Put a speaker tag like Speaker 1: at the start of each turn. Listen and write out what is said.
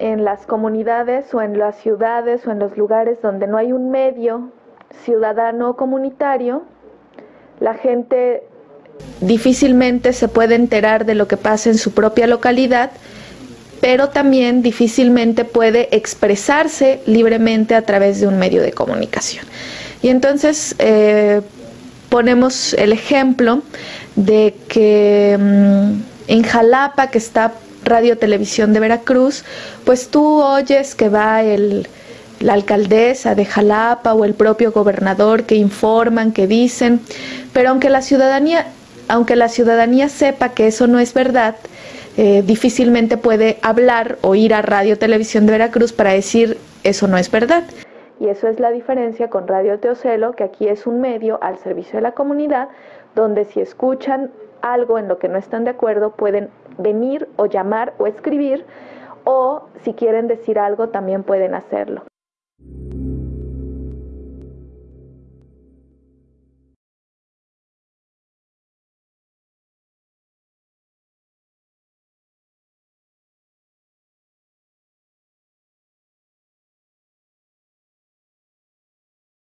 Speaker 1: en las comunidades o en las ciudades o en los lugares donde no hay un medio ciudadano comunitario, la gente difícilmente se puede enterar de lo que pasa en su propia localidad, pero también difícilmente puede expresarse libremente a través de un medio de comunicación. Y entonces eh, ponemos el ejemplo de que mm, en Jalapa, que está Radio Televisión de Veracruz, pues tú oyes que va el, la alcaldesa de Jalapa o el propio gobernador que informan, que dicen, pero aunque la ciudadanía, aunque la ciudadanía sepa que eso no es verdad, eh, difícilmente puede hablar o ir a Radio Televisión de Veracruz para decir eso no es verdad. Y eso es la diferencia con Radio Teocelo, que aquí es un medio al servicio de la comunidad, donde si escuchan algo en lo que no están de acuerdo, pueden venir o llamar o escribir, o si quieren decir algo, también pueden hacerlo.